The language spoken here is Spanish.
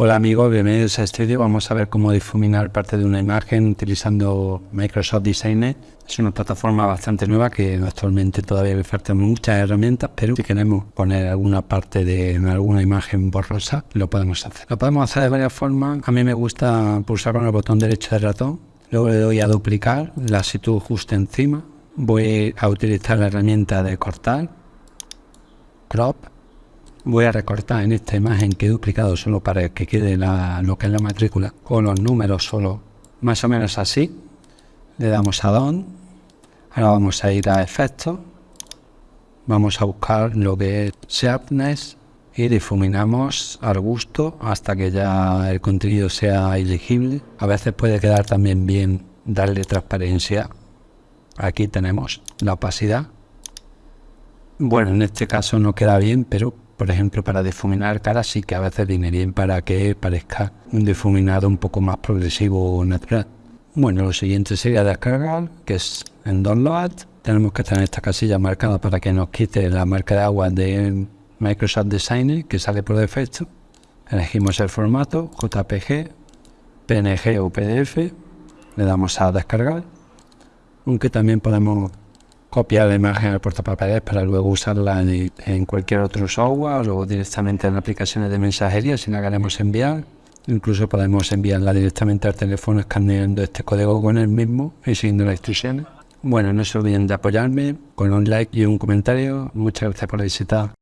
Hola amigos, bienvenidos a este vídeo. Vamos a ver cómo difuminar parte de una imagen utilizando Microsoft Designer. Es una plataforma bastante nueva que actualmente todavía le faltan muchas herramientas, pero si queremos poner alguna parte de alguna imagen borrosa, lo podemos hacer. Lo podemos hacer de varias formas. A mí me gusta pulsar con el botón derecho del ratón, luego le doy a duplicar, la sitúo justo encima. Voy a utilizar la herramienta de cortar, crop voy a recortar en esta imagen que he duplicado solo para que quede lo que es la matrícula con los números solo. Más o menos así. Le damos a Don. Ahora vamos a ir a efectos vamos a buscar lo que es sharpness y difuminamos al gusto hasta que ya el contenido sea elegible a veces puede quedar también bien darle transparencia. Aquí tenemos la opacidad. Bueno en este caso no queda bien pero por ejemplo, para difuminar cara sí que a veces viene bien para que parezca un difuminado un poco más progresivo o natural. Bueno, lo siguiente sería descargar, que es en Download. Tenemos que tener esta casilla marcada para que nos quite la marca de agua de Microsoft Designer, que sale por defecto. Elegimos el formato, JPG, PNG o PDF. Le damos a descargar. Aunque también podemos copiar la imagen al portapapeles para luego usarla en, cualquier otro software o directamente en aplicaciones de mensajería si la queremos enviar. Incluso podemos enviarla directamente al teléfono escaneando este código con el mismo y siguiendo las instrucciones. Bueno, no se olviden de apoyarme con un like y un comentario. Muchas gracias por visitar.